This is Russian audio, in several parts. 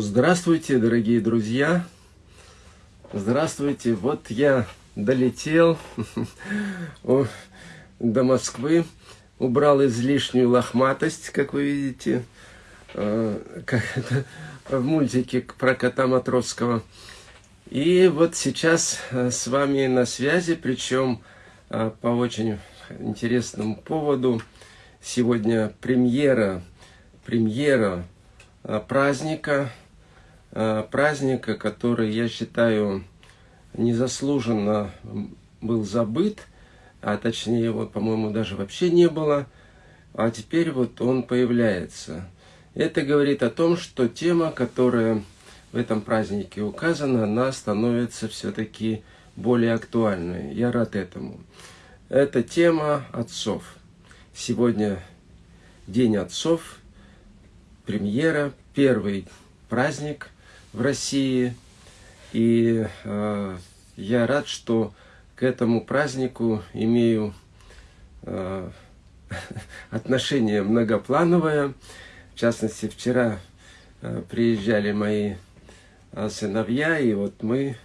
Здравствуйте, дорогие друзья! Здравствуйте! Вот я долетел до Москвы, убрал излишнюю лохматость, как вы видите, э, как это в мультике про кота Матровского. И вот сейчас э, с вами на связи, причем э, по очень интересному поводу. Сегодня премьера, премьера праздника, праздника, который, я считаю, незаслуженно был забыт, а точнее его, по-моему, даже вообще не было, а теперь вот он появляется. Это говорит о том, что тема, которая в этом празднике указана, она становится все-таки более актуальной. Я рад этому. Это тема отцов. Сегодня День отцов, премьера, первый праздник в России – и э, я рад, что к этому празднику имею э, отношение многоплановое. В частности, вчера э, приезжали мои э, сыновья, и вот мы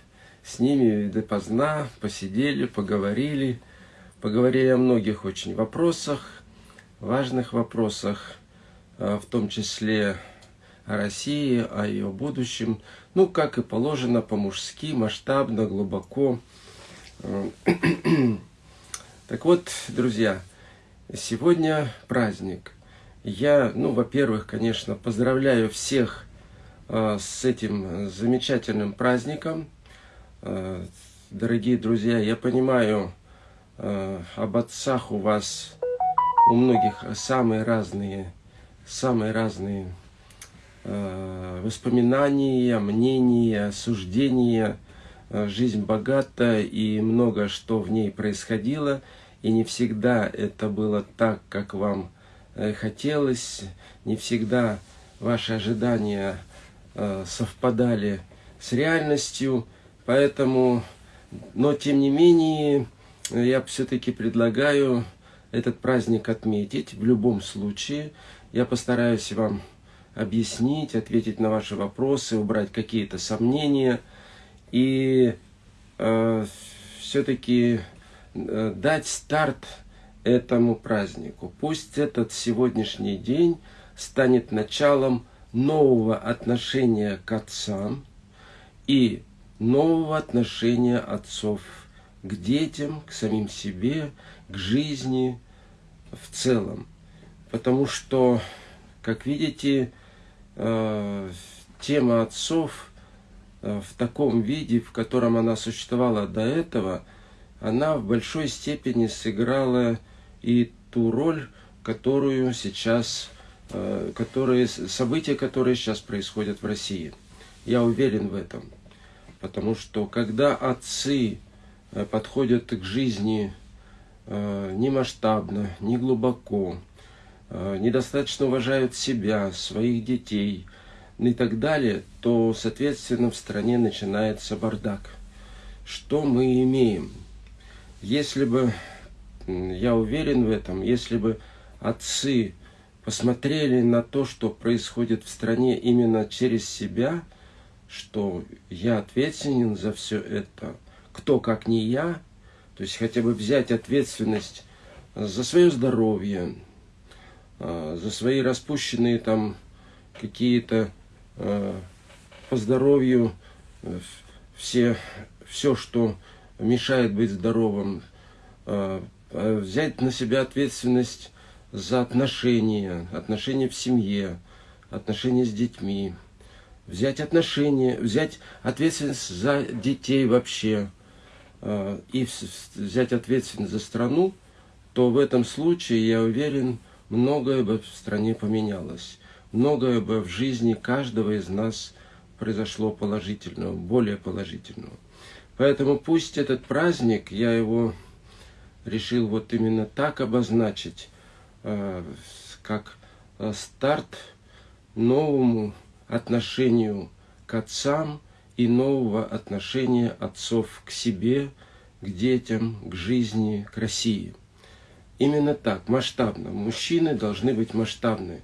с ними допоздна посидели, поговорили. Поговорили о многих очень вопросах, важных вопросах, э, в том числе России, о ее будущем. Ну, как и положено, по-мужски, масштабно, глубоко. Так вот, друзья, сегодня праздник. Я, ну, во-первых, конечно, поздравляю всех э, с этим замечательным праздником. Э, дорогие друзья, я понимаю, э, об отцах у вас, у многих самые разные, самые разные Э, воспоминания, мнения, суждения. Э, жизнь богата и много что в ней происходило. И не всегда это было так, как вам э, хотелось. Не всегда ваши ожидания совпадали с реальностью. Поэтому, но тем не менее, я все-таки предлагаю этот праздник отметить в любом случае. Я постараюсь вам объяснить, ответить на ваши вопросы, убрать какие-то сомнения и э, все-таки э, дать старт этому празднику. Пусть этот сегодняшний день станет началом нового отношения к отцам и нового отношения отцов к детям, к самим себе, к жизни в целом. Потому что, как видите, тема отцов э, в таком виде, в котором она существовала до этого, она в большой степени сыграла и ту роль, которую сейчас, э, которые, события, которые сейчас происходят в России. Я уверен в этом. Потому что когда отцы подходят к жизни не масштабно, не глубоко, Э, недостаточно уважают себя, своих детей и так далее, то, соответственно, в стране начинается бардак. Что мы имеем? Если бы, я уверен в этом, если бы отцы посмотрели на то, что происходит в стране именно через себя, что я ответственен за все это, кто как не я, то есть хотя бы взять ответственность за свое здоровье, за свои распущенные там какие-то а, по здоровью э, все, все, что мешает быть здоровым, взять на себя ответственность за отношения, отношения в семье, отношения с детьми, взять отношения, взять ответственность за детей вообще и взять ответственность за страну, то в этом случае, я уверен, многое бы в стране поменялось, многое бы в жизни каждого из нас произошло положительного, более положительного. Поэтому пусть этот праздник, я его решил вот именно так обозначить, э, как э, старт новому отношению к отцам и нового отношения отцов к себе, к детям, к жизни, к России. Именно так, масштабно. Мужчины должны быть масштабны.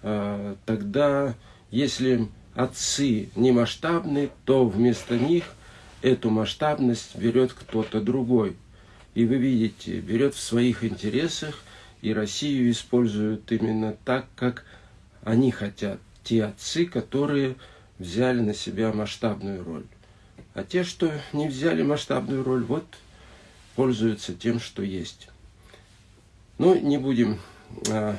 А, тогда, если отцы не масштабны, то вместо них эту масштабность берет кто-то другой. И вы видите, берет в своих интересах, и Россию используют именно так, как они хотят. Те отцы, которые взяли на себя масштабную роль. А те, что не взяли масштабную роль, вот пользуются тем, что есть. Ну, не будем а,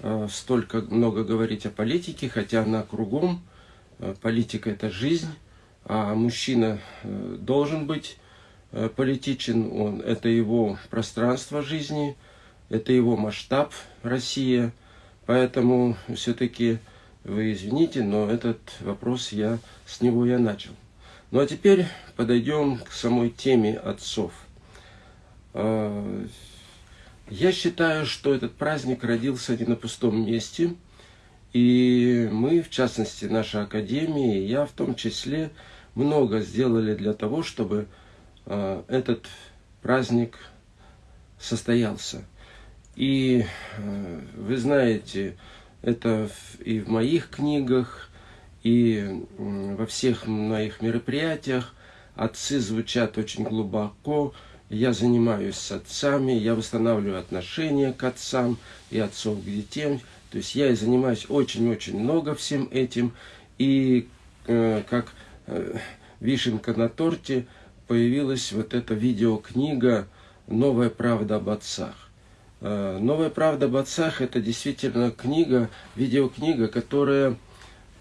а, столько много говорить о политике, хотя она кругом. А, политика – это жизнь, а мужчина а, должен быть а, политичен. Он, это его пространство жизни, это его масштаб Россия. Поэтому все-таки вы извините, но этот вопрос я с него я начал. Ну а теперь подойдем к самой теме отцов. Я считаю, что этот праздник родился не на пустом месте. И мы, в частности, наша Академия, и я в том числе, много сделали для того, чтобы а, этот праздник состоялся. И а, вы знаете, это и в моих книгах, и во всех моих мероприятиях отцы звучат очень глубоко. Я занимаюсь с отцами, я восстанавливаю отношения к отцам и отцов к детям. То есть я и занимаюсь очень-очень много всем этим. И э, как э, вишенка на торте появилась вот эта видеокнига «Новая правда об отцах». Э, Новая правда об отцах – это действительно книга, видеокнига, которая,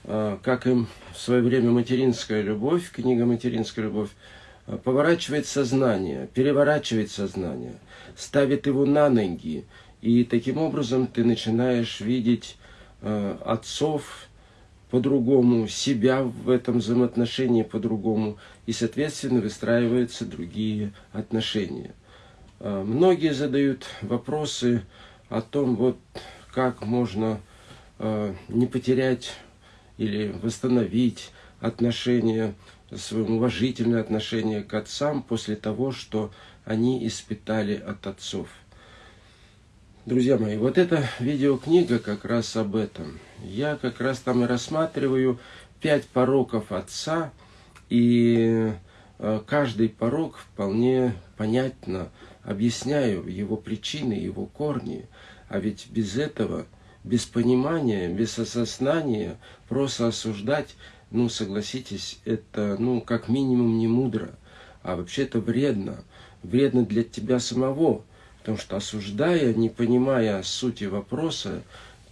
э, как и в свое время «Материнская любовь», книга «Материнская любовь», поворачивает сознание, переворачивает сознание, ставит его на ноги, и таким образом ты начинаешь видеть отцов по-другому, себя в этом взаимоотношении по-другому, и, соответственно, выстраиваются другие отношения – Э, многие задают вопросы о том, вот как можно э, не потерять или восстановить отношения, уважительное отношение к отцам после того, что они испытали от отцов. Друзья мои, вот эта видеокнига как раз об этом. Я как раз там и рассматриваю пять пороков отца, и э, каждый порок вполне понятно объясняю его причины, его корни. А ведь без этого, без понимания, без осознания, просто осуждать, ну, согласитесь, это, ну, как минимум не мудро, а вообще это вредно. Вредно для тебя самого, потому что осуждая, не понимая сути вопроса,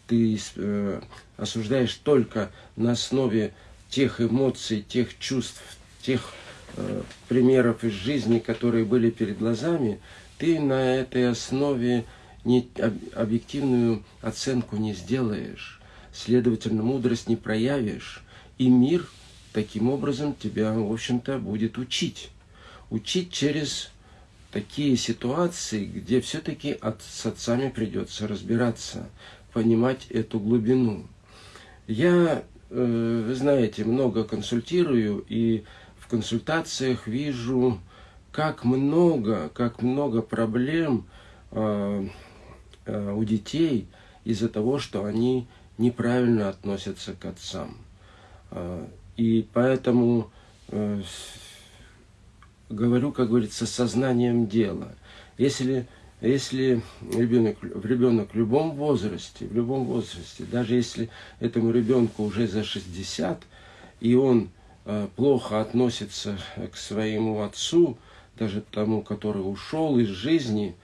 ты э, осуждаешь только на основе тех эмоций, тех чувств, тех э, примеров из жизни, которые были перед глазами, ты на этой основе не, объективную оценку не сделаешь, следовательно, мудрость не проявишь, и мир таким образом тебя, в общем-то, будет учить. Учить через такие ситуации, где все-таки от, с отцами придется разбираться, понимать эту глубину. Я, э, вы знаете, много консультирую, и в консультациях вижу как много, как много проблем э, э, у детей из-за того, что они неправильно относятся к отцам. Э, и поэтому э, говорю, как говорится, сознанием дела. Если, если ребенок, ребенок в любом возрасте, в любом возрасте, даже если этому ребенку уже за 60, и он э, плохо относится к своему отцу, даже тому, который ушел из жизни,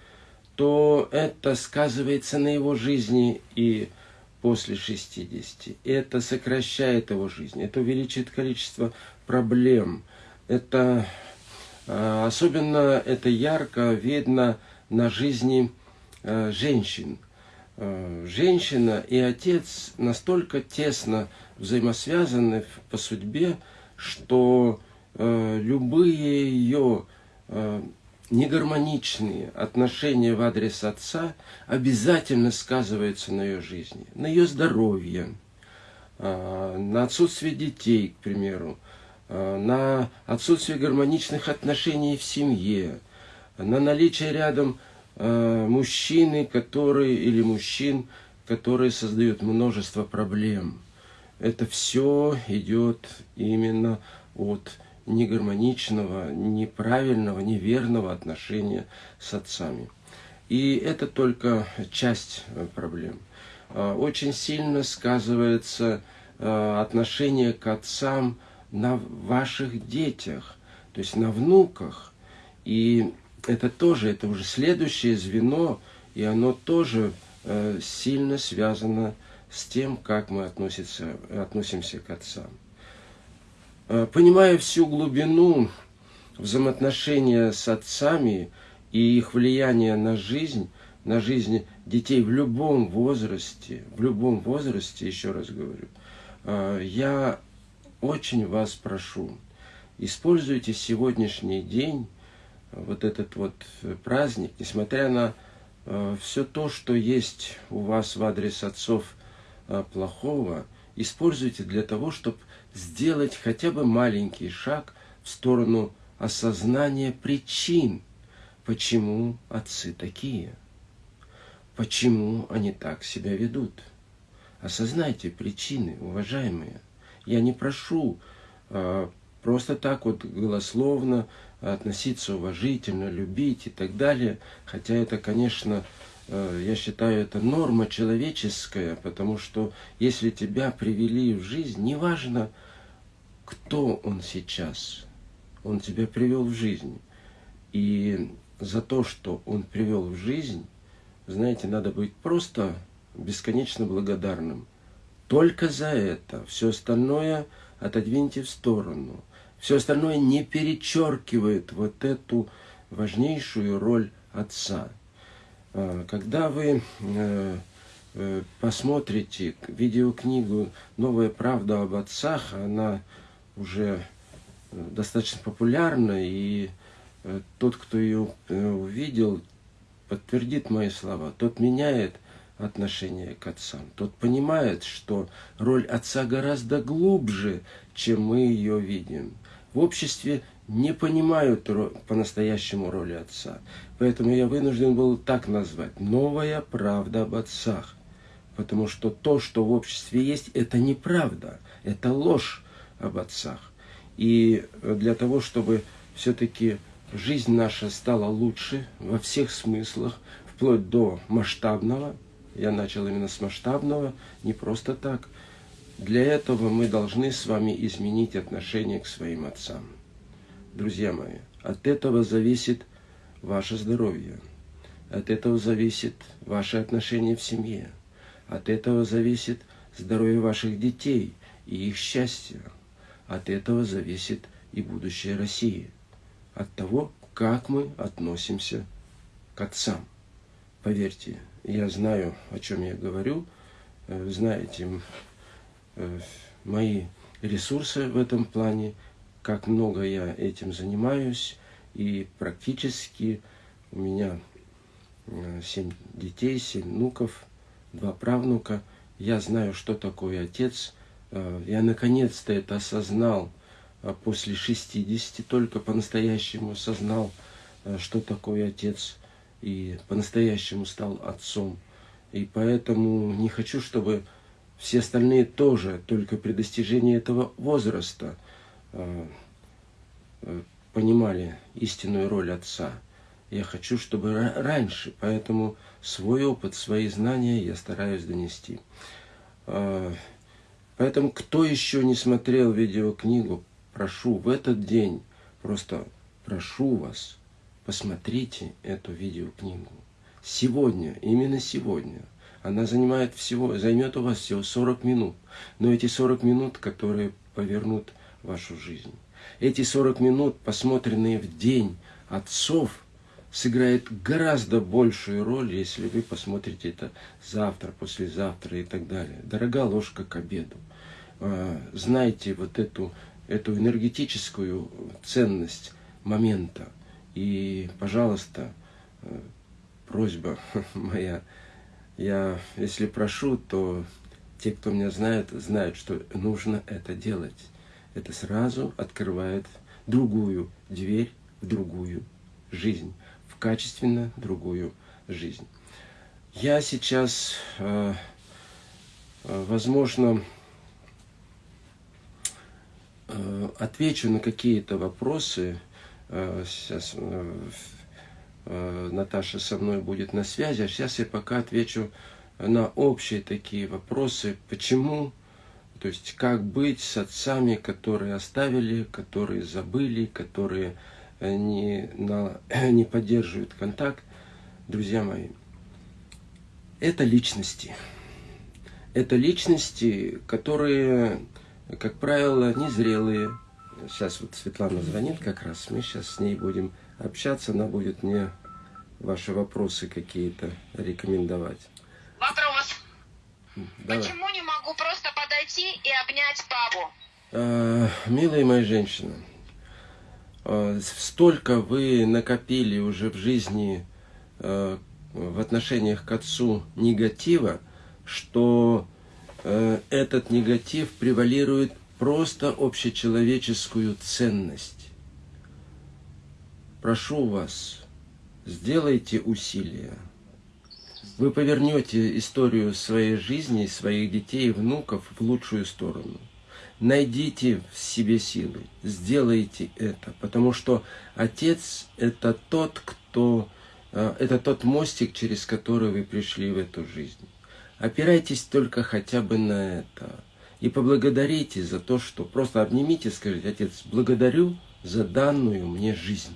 то это сказывается на его жизни и после 60. Это сокращает его жизнь, это увеличивает количество проблем. Это а, особенно это ярко видно на жизни а, женщин. А, женщина и отец настолько тесно взаимосвязаны по судьбе, что любые ее негармоничные отношения в адрес отца обязательно сказываются на ее жизни, на ее здоровье, э, на отсутствие детей, к примеру, э, на отсутствие гармоничных отношений в семье, на наличие рядом мужчины, которые или мужчин, которые создают множество проблем. это все идет именно от негармоничного, неправильного, неверного отношения с отцами. И это только часть э, проблем. А, очень сильно сказывается э, отношение к отцам на ваших детях, то есть на внуках. И это тоже, это уже следующее звено, и оно тоже э, сильно связано с тем, как мы относимся, относимся к отцам. Э, понимая всю глубину взаимоотношения с отцами и их влияние на жизнь, на жизнь детей в любом возрасте, в любом возрасте, еще раз говорю, э, я очень вас прошу, используйте сегодняшний день, вот этот вот праздник, несмотря на э, все то, что есть у вас в адрес отцов плохого, используйте для того, чтобы сделать хотя бы маленький шаг в сторону осознания причин, почему отцы такие, почему они так себя ведут. Осознайте причины, уважаемые. Я не прошу э, просто так вот голословно относиться уважительно, любить и так далее, хотя это, конечно, я считаю, это норма человеческая, потому что если тебя привели в жизнь, неважно, кто он сейчас, он тебя привел в жизнь. И за то, что он привел в жизнь, знаете, надо быть просто бесконечно благодарным. Только за это. Все остальное отодвиньте в сторону. Все остальное не перечеркивает вот эту важнейшую роль отца – когда вы э, э, посмотрите видеокнигу «Новая правда об отцах», она уже э, достаточно популярна, и тот, кто ее увидел, подтвердит мои слова. Тот меняет отношение к отцам. Тот понимает, что роль отца гораздо глубже, чем мы ее видим. В обществе не понимают по-настоящему роли отца. Поэтому я вынужден был так назвать. Новая правда об отцах. Потому что то, что в обществе есть, это неправда. Это ложь об отцах. И для того, чтобы все-таки жизнь наша стала лучше во всех смыслах, вплоть до масштабного, я начал именно с масштабного, не просто так, для этого мы должны с вами изменить отношение к своим отцам друзья мои, от этого зависит ваше здоровье. От этого зависит ваше отношение в семье. От этого зависит здоровье ваших детей и их счастье. От этого зависит и будущее России. От того, как мы относимся к отцам. Поверьте, я знаю, о чем я говорю. Э, знаете, э, мои ресурсы в этом плане – как много я этим занимаюсь, и практически у меня э, семь детей, семь внуков, два правнука. Я знаю, что такое отец. Э, я наконец-то это осознал э, после 60, только по-настоящему осознал, что такое отец, и по-настоящему стал отцом. И поэтому не хочу, чтобы все остальные тоже только при достижении этого возраста – понимали истинную роль отца. Я хочу, чтобы раньше, поэтому свой опыт, свои знания я стараюсь донести. Э, поэтому, кто еще не смотрел видеокнигу, прошу в этот день, просто прошу вас, посмотрите эту видеокнигу. Сегодня, именно сегодня. Она занимает всего, займет у вас всего 40 минут. Но эти 40 минут, которые повернут вашу жизнь. Эти 40 минут, посмотренные в день отцов, сыграет гораздо большую роль, если вы посмотрите это завтра, послезавтра и так далее. Дорога ложка к обеду. А, знайте вот эту, эту энергетическую ценность момента. И, пожалуйста, э, просьба моя, я, если прошу, то те, кто меня знает, знают, что нужно это делать это сразу открывает другую дверь в другую жизнь, в качественно другую жизнь. Я сейчас, э, э, возможно, Э, отвечу на какие-то вопросы. Сейчас Наташа со мной будет на связи, а сейчас я пока отвечу на общие такие вопросы. Почему? То есть, как быть с отцами, которые оставили, которые забыли, которые не, на, не поддерживают контакт. Друзья мои, это личности. Это личности, которые как правило, незрелые. Сейчас вот Светлана звонит как раз, мы сейчас с ней будем общаться, она будет мне ваши вопросы какие-то рекомендовать. Вопрос. Давай. Почему не могу просто подойти и обнять папу? А, милая моя женщина, а, столько вы накопили уже в жизни а, в отношениях к отцу негатива, что Э, этот негатив превалирует просто общечеловеческую ценность. Прошу вас, сделайте усилия. Вы повернете историю своей жизни, своих детей и внуков в лучшую сторону. Найдите в себе силы, сделайте это, потому что Отец – это тот, кто, э, это тот мостик, через который вы пришли в эту жизнь. Опирайтесь только хотя бы на это. И поблагодарите за то, что просто обнимите, скажите, Отец, благодарю за данную мне жизнь.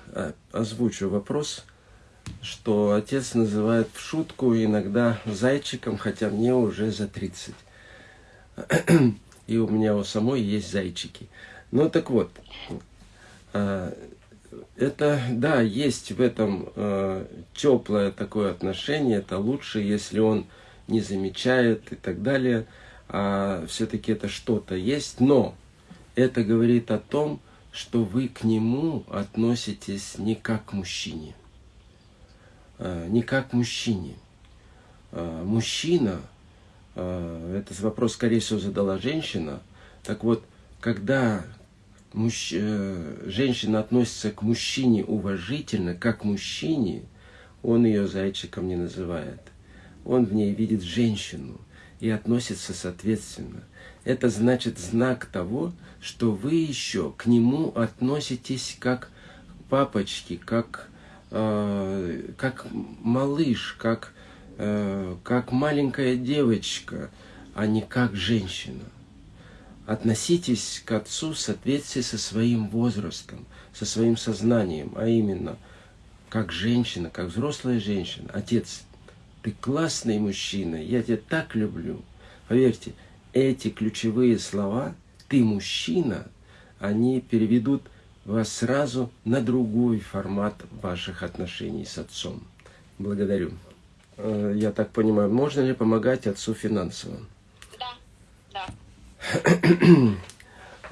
озвучу вопрос, что отец называет в шутку иногда зайчиком, хотя мне уже за 30. И у меня у самой есть зайчики. Ну так вот, а, это, да, есть в этом теплое такое отношение, это лучше, если он не замечает и так далее, а все-таки это что-то есть, но это говорит о том, что вы к нему относитесь не как к мужчине. А, не как к мужчине. А, мужчина, а, этот вопрос, скорее всего, задала женщина. Так вот, когда мужч... Э, женщина относится к мужчине уважительно, как к мужчине, он ее зайчиком не называет. Он в ней видит женщину и относится соответственно. Это значит знак того, что вы еще к нему относитесь как папочки, как, э, как малыш, как, э, как маленькая девочка, а не как женщина. Относитесь к отцу в соответствии со своим возрастом, со своим сознанием, а именно как женщина, как взрослая женщина. Отец, ты классный мужчина, я тебя так люблю. Поверьте, эти ключевые слова «ты мужчина», они переведут вас сразу на другой формат ваших отношений с отцом. Благодарю. Э, я так понимаю, можно ли помогать отцу финансово? Да, да.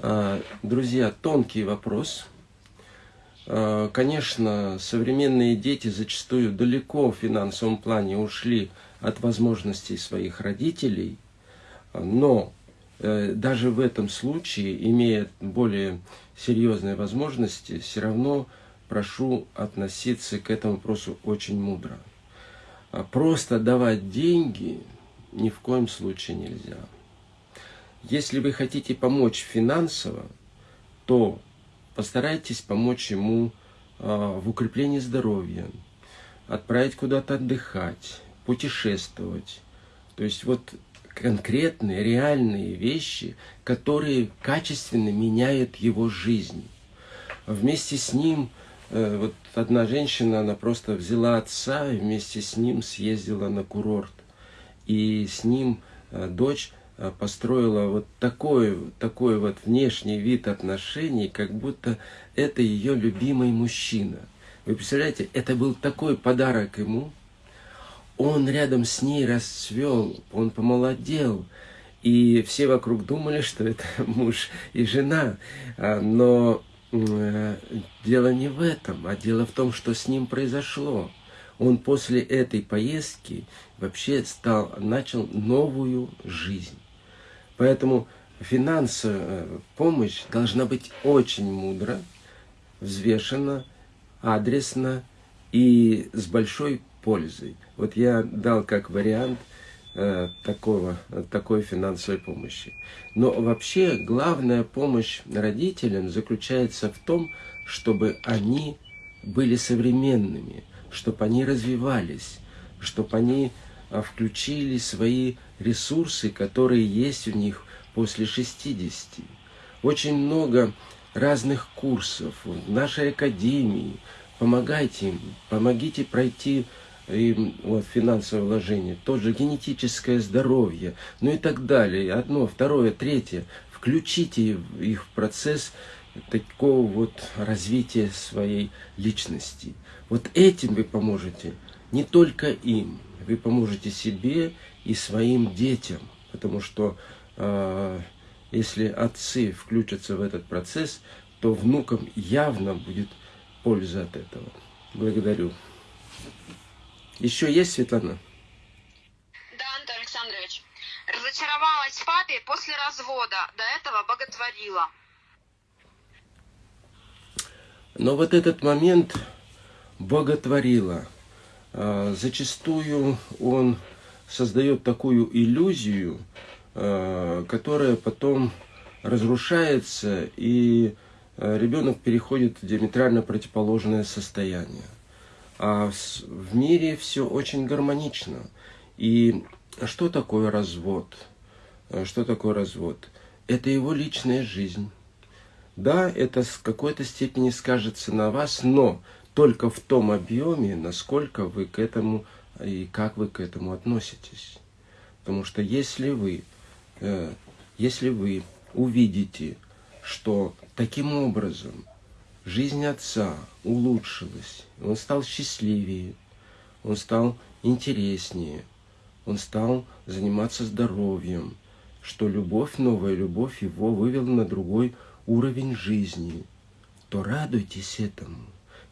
А, друзья, тонкий вопрос. А, конечно, современные дети зачастую далеко в финансовом плане ушли от возможностей своих родителей – но э, даже в этом случае, имея более серьезные возможности, все равно прошу относиться к этому вопросу очень мудро. А просто давать деньги ни в коем случае нельзя. Если вы хотите помочь финансово, то постарайтесь помочь ему а, в укреплении здоровья, отправить куда-то отдыхать, путешествовать. То есть вот конкретные, реальные вещи, которые качественно меняют его жизнь. Вместе с ним, э, вот одна женщина, она просто взяла отца и вместе с ним съездила на курорт. И с ним э, дочь э, построила вот такой, такой вот внешний вид отношений, как будто это ее любимый мужчина. Вы представляете, это был такой подарок ему, он рядом с ней расцвел, он помолодел. И все вокруг думали, что это муж и жена. А, но э, дело не в этом, а дело в том, что с ним произошло. Он после этой поездки вообще стал, начал новую жизнь. Поэтому финансовая помощь должна быть очень мудро, взвешена, адресно и с большой пользой. Вот я дал как вариант э, такого, такой финансовой помощи. Но вообще главная помощь родителям заключается в том, чтобы они были современными, чтобы они развивались, чтобы они а, включили свои ресурсы, которые есть у них после 60. Очень много разных курсов в нашей академии. Помогайте им, помогите пройти им вот, финансовое вложение, тот же генетическое здоровье, ну и так далее. Одно, второе, третье. Включите их в процесс такого вот развития своей личности. Вот этим вы поможете не только им, вы поможете себе и своим детям, потому что э, если отцы включатся в этот процесс, то внукам явно будет польза от этого. Благодарю. Еще есть, Светлана? Да, Антон Александрович. Разочаровалась в папе после развода. До этого боготворила. Но вот этот момент боготворила. А, зачастую он создает такую иллюзию, а, которая потом разрушается, и а, ребенок переходит в диаметрально противоположное состояние. А в мире все очень гармонично. И что такое развод? Что такое развод? Это его личная жизнь. Да, это с какой-то степени скажется на вас, но только в том объеме, насколько вы к этому и как вы к этому относитесь. Потому что если вы, э, если вы увидите, что таким образом жизнь отца улучшилась, он стал счастливее, он стал интереснее, он стал заниматься здоровьем, что любовь, новая любовь его вывела на другой уровень жизни, то радуйтесь этому.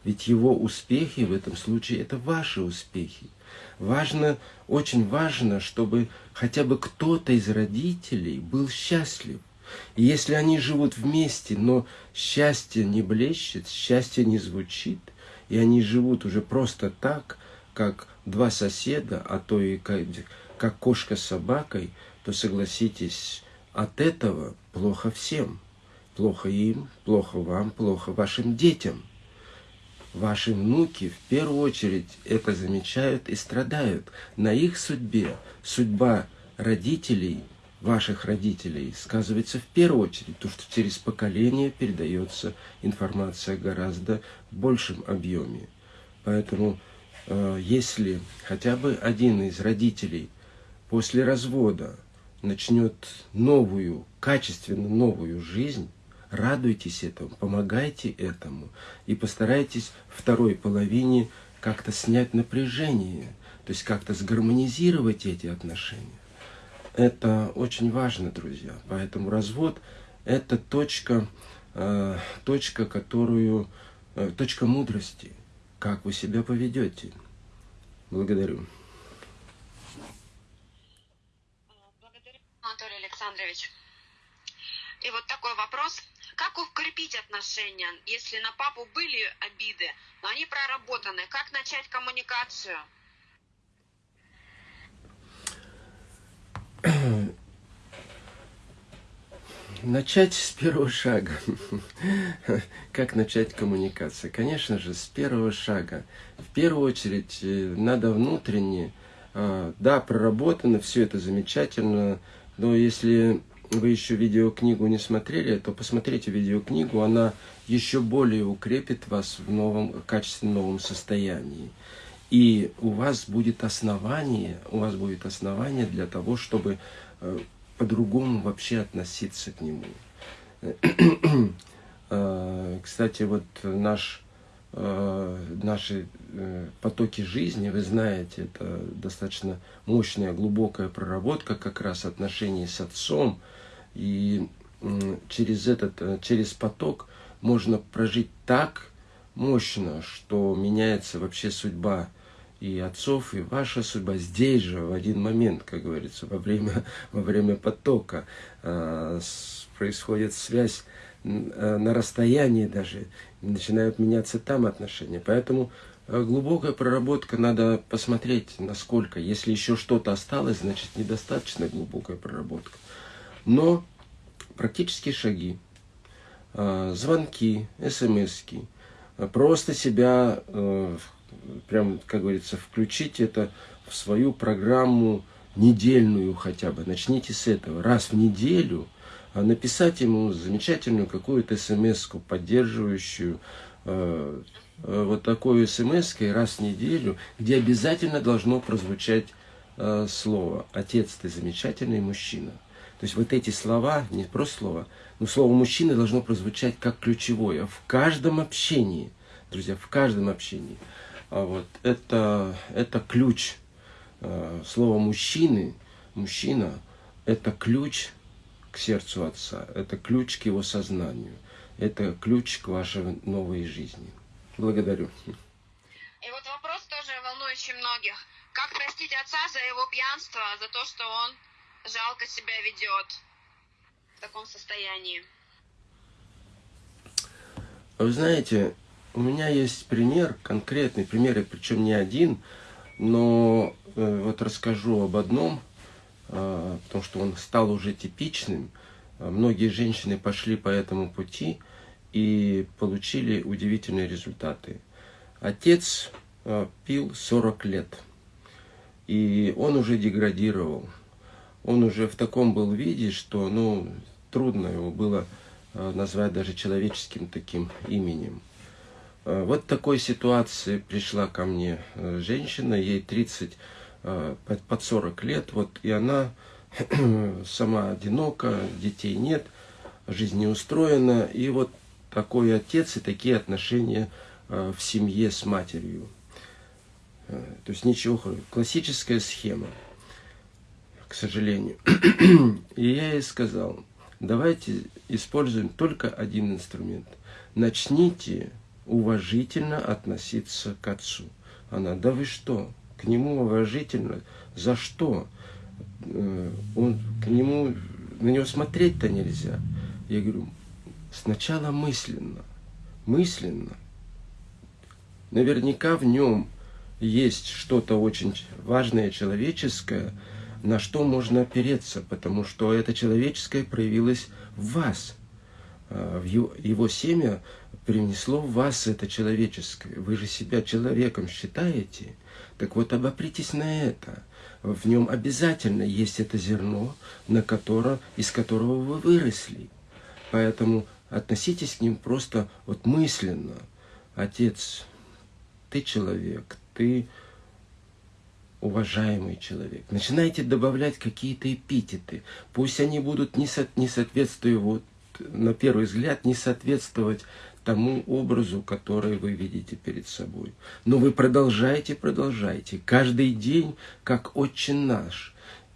Ведь его успехи в этом случае это ваши успехи. Важно, очень важно, чтобы хотя бы кто-то из родителей был счастлив. И если они живут вместе, но счастье не блещет, счастье не звучит, и они живут уже просто так, как два соседа, а то и как, как кошка с собакой, то согласитесь, от этого плохо всем. Плохо им, плохо вам, плохо вашим детям. Ваши внуки в первую очередь это замечают и страдают. На их судьбе судьба родителей – ваших родителей сказывается в первую очередь, то, что через поколение передается информация гораздо в большем объеме. Поэтому, э, если хотя бы один из родителей после развода начнет новую, качественно новую жизнь, радуйтесь этому, помогайте этому и постарайтесь второй половине как-то снять напряжение, то есть как-то сгармонизировать эти отношения. Это очень важно, друзья. Поэтому развод – это точка, э, точка, которую, э, точка мудрости. Как вы себя поведете. Благодарю. Александрович. И вот такой вопрос. Как укрепить отношения, если на папу были обиды, но они проработаны? Как начать коммуникацию? Начать с первого шага. Как начать коммуникацию? Конечно же, с первого шага. В первую очередь, э, надо внутренне, а, да, проработано, все это замечательно, но если вы еще видеокнигу не смотрели, то посмотрите видеокнигу, она еще более укрепит вас в новом, качественно новом состоянии. И у вас будет основание, у вас будет основание для того, чтобы э, по-другому вообще относиться к нему. Э, кстати, вот наш э, наши потоки жизни, вы знаете, это достаточно мощная, глубокая проработка как раз отношений с отцом. И через этот, через поток можно прожить так мощно, что меняется вообще судьба и отцов, и ваша судьба здесь же, в один момент, как говорится, во время, во время потока э, с, происходит связь э, на расстоянии даже, начинают меняться там отношения. Поэтому э, глубокая проработка, надо посмотреть, насколько. Если еще что-то осталось, значит недостаточно глубокая проработка. Но практические шаги, э, звонки, смски, э, просто себя э, прям, как говорится, включить это в свою программу недельную хотя бы. Начните с этого. Раз в неделю а написать ему замечательную какую-то смс поддерживающую, э, э, вот такую смс раз в неделю, где обязательно должно прозвучать э, слово «Отец, ты замечательный мужчина». То есть вот эти слова, не просто слова, но слово «мужчина» должно прозвучать как ключевое в каждом общении, друзья, в каждом общении. А вот это, это ключ. Э, слово мужчины, мужчина, это ключ к сердцу отца, это ключ к его сознанию, это ключ к вашей новой жизни. Благодарю. И вот вопрос тоже волнующий многих. Как простить отца за его пьянство, за то, что он жалко себя ведет в таком состоянии? Вы знаете, у меня есть пример, конкретный пример, причем не один, но э, вот расскажу об одном, э, потому что он стал уже типичным. Многие женщины пошли по этому пути и получили удивительные результаты. Отец э, пил 40 лет, и он уже деградировал. Он уже в таком был виде, что ну, трудно его было э, назвать даже человеческим таким именем. Э, вот такой ситуации пришла ко мне э, женщина, ей 30, э, под 40 лет, вот, и она сама одинока, детей нет, жизнь не устроена, и вот такой отец и такие отношения в семье с матерью. То есть ничего, классическая схема, к сожалению. И я ей сказал, давайте используем только один инструмент. Начните уважительно относиться к отцу. Она, да вы что, к нему уважительно? За что? Э, он, к нему, на него смотреть-то нельзя. Я говорю, сначала мысленно, мысленно. Наверняка в нем есть что-то очень важное, человеческое, на что можно опереться, потому что это человеческое проявилось в вас. В его, семя принесло в вас это человеческое. Вы же себя человеком считаете. Так вот, обопритесь на это. В нем обязательно есть это зерно, на которое, из которого вы выросли. Поэтому относитесь к ним просто вот мысленно. Отец, ты человек, ты уважаемый человек. Начинайте добавлять какие-то эпитеты. Пусть они будут не, со, не соответствуя на первый взгляд не соответствовать тому образу, который вы видите перед собой. Но вы продолжаете, продолжаете. Каждый день, как Отче наш.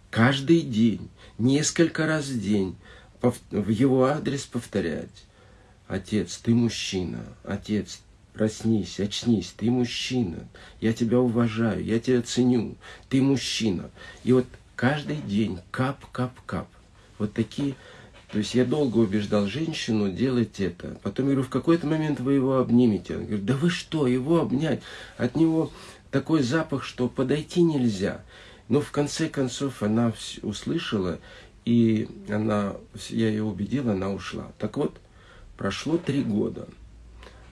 Каждый день, несколько раз в день в его адрес повторять. Отец, ты мужчина. Отец, проснись, очнись, ты мужчина. Я тебя уважаю, я тебя ценю. Ты мужчина. И вот каждый день кап, кап, кап. Вот такие то есть я долго убеждал женщину делать это. Потом говорю, в какой-то момент вы его обнимете. Она говорит, да вы что, его обнять? От него такой запах, что подойти нельзя. Но в конце концов она услышала, и она, я ее убедила, она ушла. Так вот, прошло три года.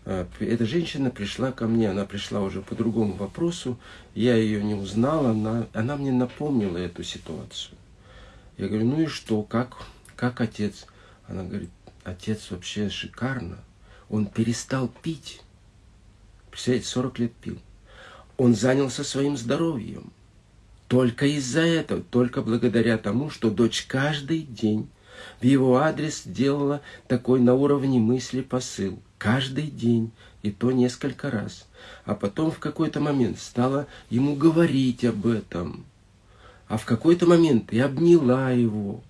А, эта женщина пришла ко мне, она пришла уже по другому вопросу, я ее не узнала, она, она мне напомнила эту ситуацию. Я говорю, ну и что, как, как отец? Она говорит, отец вообще шикарно. Он перестал пить. Представляете, 40 лет пил. Он занялся своим здоровьем. Только из-за этого, только благодаря тому, что дочь каждый день в его адрес делала такой на уровне мысли посыл. каждый день, и то несколько раз. А потом в какой-то момент стала ему говорить об этом. А в какой-то момент я обняла его.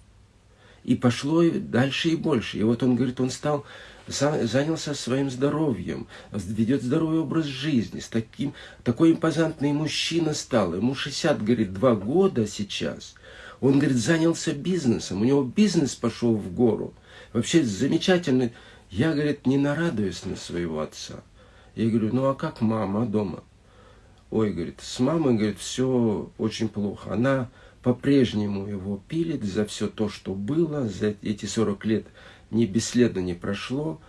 И пошло дальше и больше. И вот он говорит, он стал занялся своим здоровьем, ведет здоровый образ жизни, с таким, такой импозантный мужчина стал. Ему 60, говорит, два года сейчас. Он, говорит, занялся бизнесом, у него бизнес пошел в гору. Вообще замечательный. Я, говорит, не нарадуюсь на своего отца. Я говорю, ну а как мама дома? Ой, говорит, с мамой, говорит, все очень плохо. Она по-прежнему его пилит за все то, что было, за эти 40 лет не бесследно не прошло,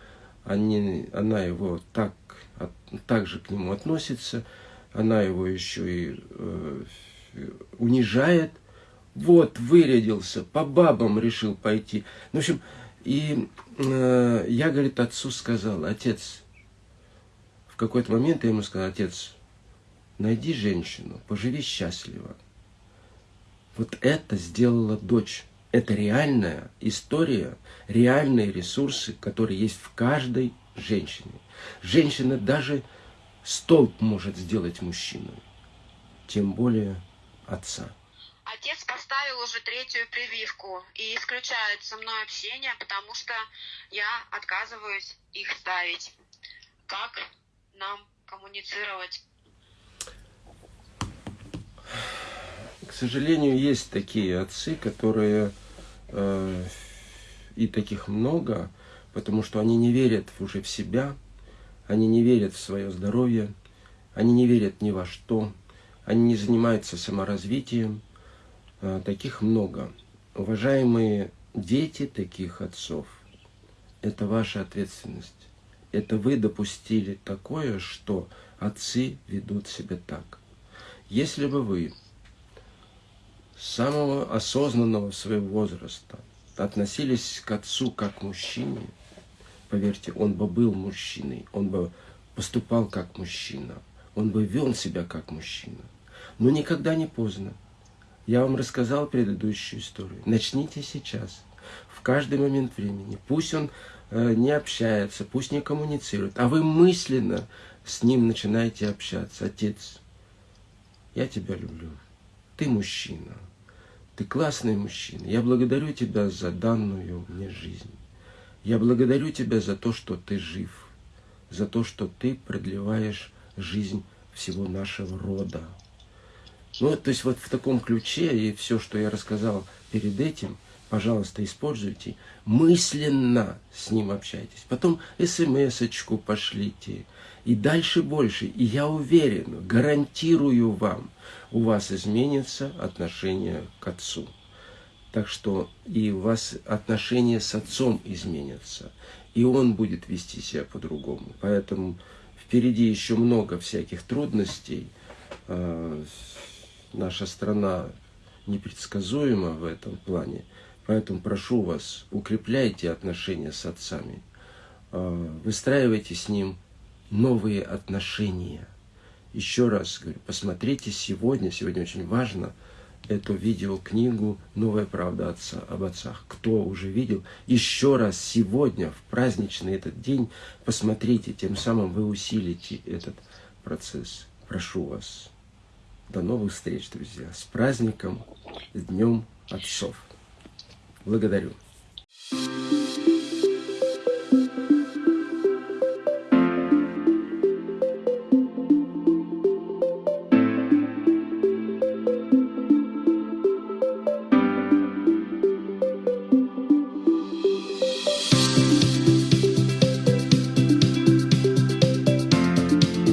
они, она его так, так же к нему относится, она его еще и э, унижает. Вот, вырядился, по бабам решил пойти. Ну, в общем, и э, я, говорит, отцу сказал, отец, в какой-то момент я ему сказал, отец, найди женщину, поживи счастливо. Вот это сделала дочь это реальная история, реальные ресурсы, которые есть в каждой женщине. Женщина даже столб может сделать мужчиной, тем более отца. Отец поставил уже третью прививку и исключает со мной общение, потому что я отказываюсь их ставить. Как нам коммуницировать? К сожалению, есть такие отцы, которые Э, и таких много, потому что они не верят уже в себя, они не верят в свое здоровье, они не верят ни во что, они не занимаются саморазвитием. Э, таких много. Уважаемые дети таких отцов, это ваша ответственность. Это вы допустили такое, что отцы ведут себя так. Если бы вы самого осознанного своего возраста относились к отцу как к мужчине, поверьте, он бы был мужчиной, он бы поступал как мужчина, он бы вел себя как мужчина. Но никогда не поздно. Я вам рассказал предыдущую историю. Начните сейчас, в каждый момент времени. Пусть он э, не общается, пусть не коммуницирует, а вы мысленно с ним начинаете общаться. Отец, я тебя люблю. Ты мужчина. Ты классный мужчина. Я благодарю тебя за данную мне жизнь. Я благодарю тебя за то, что ты жив, за то, что ты продлеваешь жизнь всего нашего рода. Ну, то есть вот в таком ключе и все, что я рассказал перед этим, пожалуйста, используйте. Мысленно с ним общайтесь. Потом смс-очку пошлите. И дальше больше. И я уверен, гарантирую вам – у вас изменится отношение к отцу. Так что и у вас отношения с отцом изменятся. И он будет вести себя по-другому. Поэтому впереди еще много всяких трудностей. А, наша страна непредсказуема в этом плане. Поэтому прошу вас, укрепляйте отношения с отцами. А, выстраивайте с ним новые отношения еще раз говорю, посмотрите сегодня, сегодня очень важно, эту видеокнигу «Новая правда отца, об отцах». Кто уже видел, еще раз сегодня, в праздничный этот день, посмотрите, тем самым вы усилите этот процесс. Прошу вас. До новых встреч, друзья. С праздником, с Днем Отцов. Благодарю. thank you